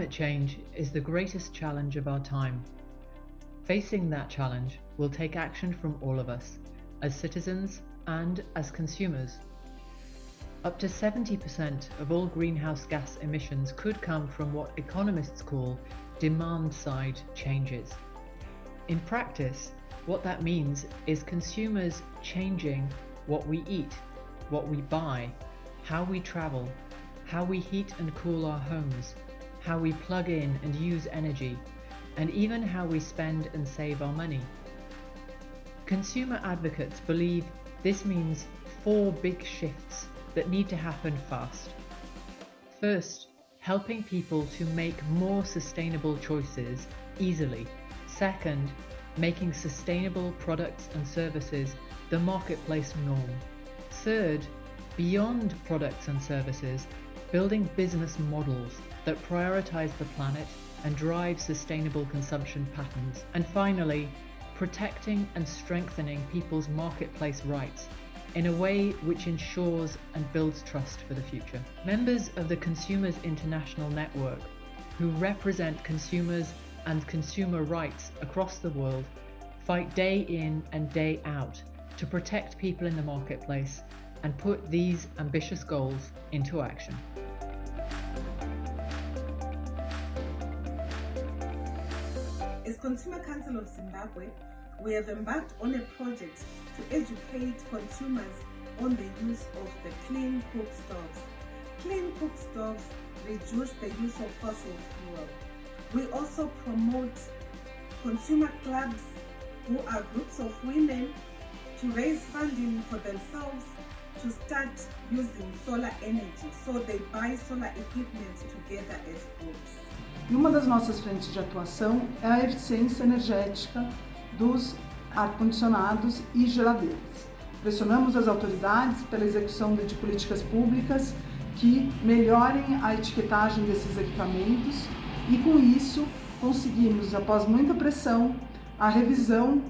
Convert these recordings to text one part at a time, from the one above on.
Climate change is the greatest challenge of our time. Facing that challenge will take action from all of us, as citizens and as consumers. Up to 70% of all greenhouse gas emissions could come from what economists call demand side changes. In practice, what that means is consumers changing what we eat, what we buy, how we travel, how we heat and cool our homes, how we plug in and use energy, and even how we spend and save our money. Consumer advocates believe this means four big shifts that need to happen fast. First, helping people to make more sustainable choices easily. Second, making sustainable products and services the marketplace norm. Third, beyond products and services, building business models that prioritize the planet and drive sustainable consumption patterns. And finally, protecting and strengthening people's marketplace rights in a way which ensures and builds trust for the future. Members of the Consumers International Network, who represent consumers and consumer rights across the world, fight day in and day out to protect people in the marketplace and put these ambitious goals into action. As Consumer Council of Zimbabwe, we have embarked on a project to educate consumers on the use of the clean cook stoves. Clean cook stoves reduce the use of fossil fuel. We also promote consumer clubs who are groups of women to raise funding for themselves to start using solar energy. So they buy solar equipment together as groups. E uma das nossas frentes de atuação é a eficiência energética dos ar-condicionados e geladeiras. Pressionamos as autoridades pela execução de políticas públicas que melhorem a etiquetagem desses equipamentos e com isso conseguimos, após muita pressão, a revisão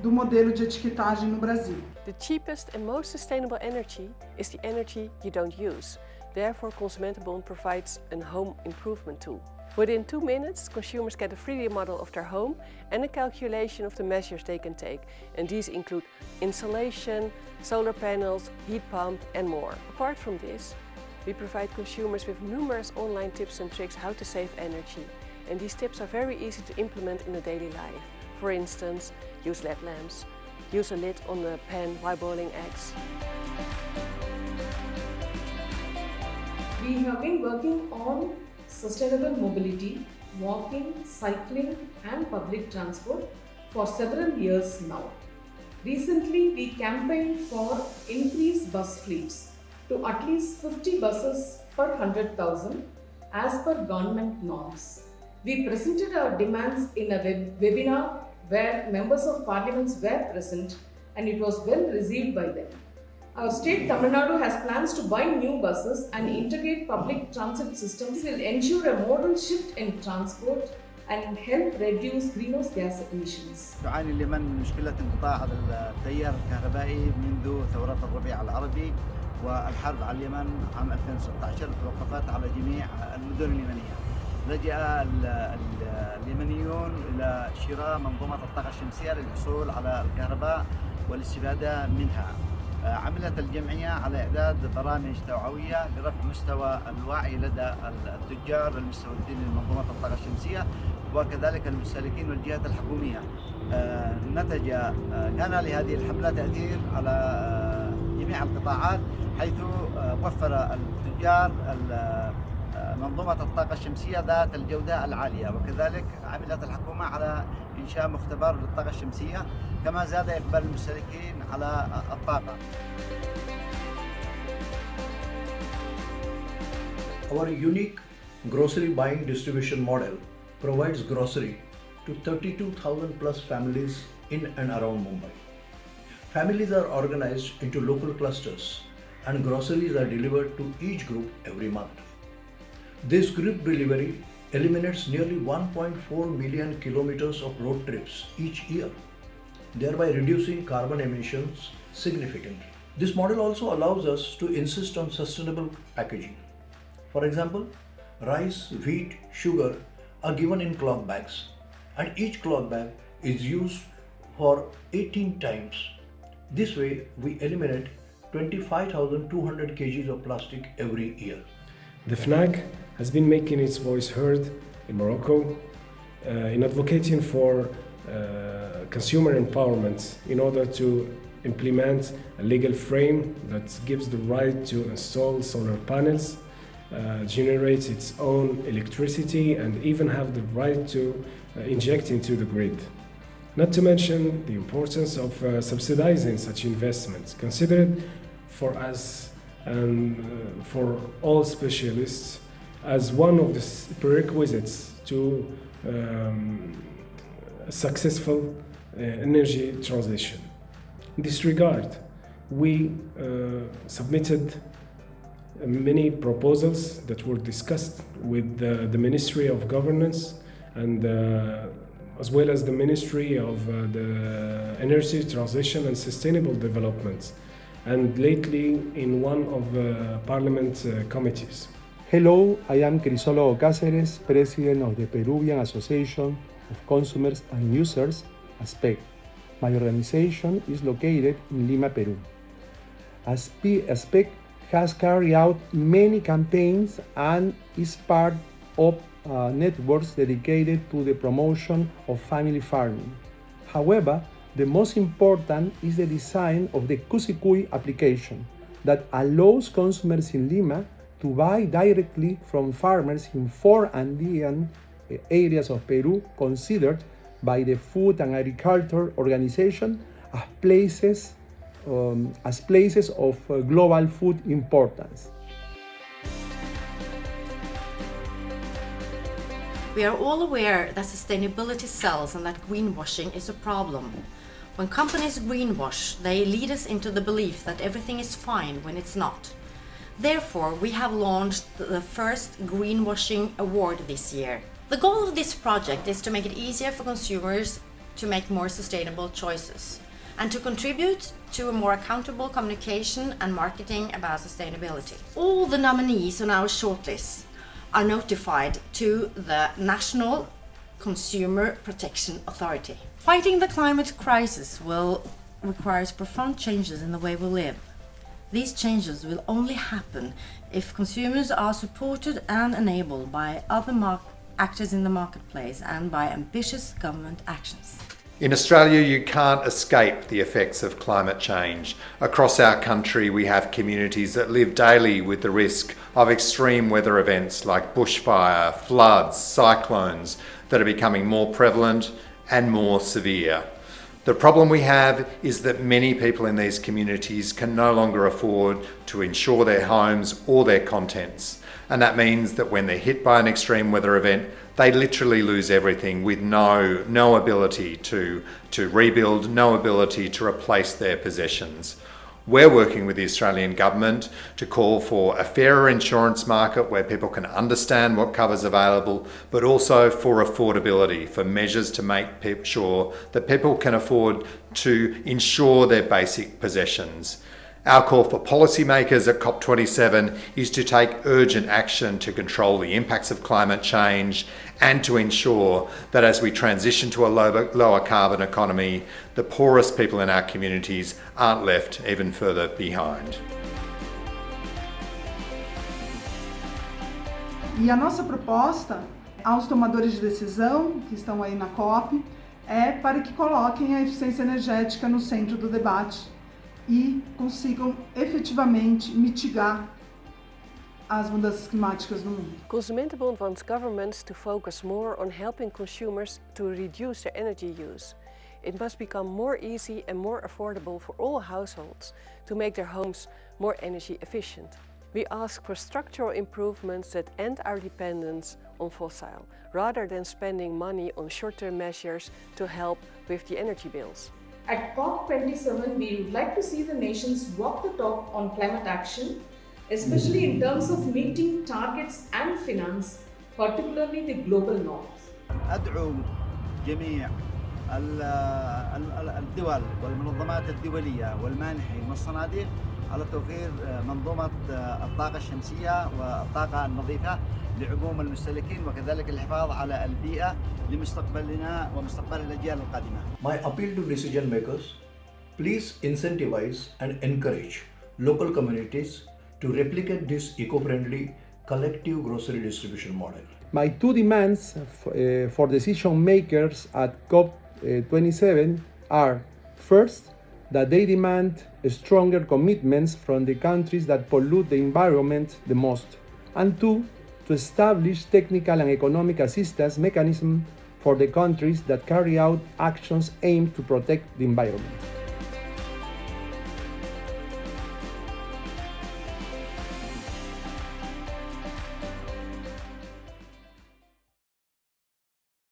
do modelo de etiquetagem no Brasil. The cheapest and most sustainable energy is the energy you don't use. Therefore, Consumentenbond provides a home improvement tool. Within two minutes, consumers get a 3D model of their home and a calculation of the measures they can take. And these include insulation, solar panels, heat pump and more. Apart from this, we provide consumers with numerous online tips and tricks how to save energy. And these tips are very easy to implement in the daily life. For instance, use LED lamps, use a lid on the pan while boiling eggs. We have been working on sustainable mobility, walking, cycling and public transport for several years now. Recently, we campaigned for increased bus fleets to at least 50 buses per 100,000 as per government norms. We presented our demands in a web webinar where members of parliaments were present and it was well received by them. Our state Tamil Nadu has plans to buy new buses and integrate public transit systems will ensure a modal shift in transport and help reduce greenhouse gas emissions. تعاني اليمن من مشكلة انقطاع التيار الكهربائي منذ ثورات الربيع العربي والحرب على اليمن عام 2016 توقفت على جميع المدن اليمنية. لجأ اليمنيون إلى شراء منظومة الطاقة الشمسية للحصول على الكهرباء والاستفادة منها. عملت الجمعية على إعداد برامج توعوية لرفع مستوى الوعي لدى التجار المستوردين لمنظومة الطاقة الشمسية وكذلك المستهلكين والجهات الحكومية نتج كان لهذه الحملة تأثير على جميع القطاعات حيث وفر التجار منظومة الطاقة الشمسية ذات الجودة العالية وكذلك عملت الحكومة على إنشاء مختبر للطاقة الشمسية كما زاد إقبال المستهلكين على الطاقة Our unique grocery buying distribution model provides grocery to 32,000 plus families in and around Mumbai. Families are organized into local clusters and groceries are delivered to each group every month. This group delivery eliminates nearly 1.4 million kilometers of road trips each year, thereby reducing carbon emissions significantly. This model also allows us to insist on sustainable packaging. For example, rice, wheat, sugar are given in cloth bags and each cloth bag is used for 18 times. This way we eliminate 25,200 kgs of plastic every year. The FNAC has been making its voice heard in Morocco uh, in advocating for uh, consumer empowerment in order to implement a legal frame that gives the right to install solar panels, uh, generate its own electricity and even have the right to uh, inject into the grid. Not to mention the importance of uh, subsidizing such investments, considered for us and uh, for all specialists as one of the prerequisites to um, successful uh, energy transition. In this regard, we uh, submitted many proposals that were discussed with the, the Ministry of Governance and uh, as well as the Ministry of uh, the Energy Transition and Sustainable Development and lately in one of the Parliament uh, committees. Hello, I am Crisólogo Cáceres, President of the Peruvian Association of Consumers and Users, ASPEC. My organization is located in Lima, Peru. ASPEC has carried out many campaigns and is part of uh, networks dedicated to the promotion of family farming. However, the most important is the design of the Cusicuy application that allows consumers in Lima to buy directly from farmers in four Andean uh, areas of Peru considered by the Food and Agriculture Organization as places, um, as places of uh, global food importance. We are all aware that sustainability sells and that greenwashing is a problem. When companies greenwash, they lead us into the belief that everything is fine when it's not. Therefore, we have launched the first Greenwashing Award this year. The goal of this project is to make it easier for consumers to make more sustainable choices and to contribute to a more accountable communication and marketing about sustainability. All the nominees on our shortlist are notified to the National Consumer Protection Authority. Fighting the climate crisis will require profound changes in the way we live. These changes will only happen if consumers are supported and enabled by other actors in the marketplace and by ambitious government actions. In Australia, you can't escape the effects of climate change. Across our country, we have communities that live daily with the risk of extreme weather events like bushfire, floods, cyclones that are becoming more prevalent and more severe. The problem we have is that many people in these communities can no longer afford to insure their homes or their contents. And that means that when they're hit by an extreme weather event, they literally lose everything with no, no ability to, to rebuild, no ability to replace their possessions. We're working with the Australian Government to call for a fairer insurance market where people can understand what cover's available, but also for affordability, for measures to make sure that people can afford to insure their basic possessions. Our call for policymakers at COP27 is to take urgent action to control the impacts of climate change and to ensure that as we transition to a lower, carbon economy, the poorest people in our communities aren't left even further behind. E a nossa proposta aos tomadores de decisão que estão aí na COP é para que coloquem a eficiência energética no centro do debate e consigam efetivamente mitigar as mudanças climáticas no mundo. Consumentenbond wants governments to focus more on helping consumers to reduce their energy use. It must become more easy and more affordable for all households to make their homes more energy efficient. We ask for structural improvements that end our dependence on fossil, rather than spending money on short-term measures to help with the energy bills. At COP27, we would like to see the nations walk the talk on climate action, especially in terms of meeting targets and finance, particularly the global norms. أدعو جميع الدول والمنظمات الدولية والمانحين والصناديق على توفير منظومة الطاقة الشمسية والطاقة النظيفة لعموم المستهلكين وكذلك الحفاظ على البيئة لمستقبلنا ومستقبل الأجيال القادمة. My appeal to decision makers, please incentivize and encourage local communities to replicate this eco-friendly collective grocery distribution model. My two demands uh, for decision makers at COP27 are first, that they demand stronger commitments from the countries that pollute the environment the most, and two, to establish technical and economic assistance mechanisms for the countries that carry out actions aimed to protect the environment.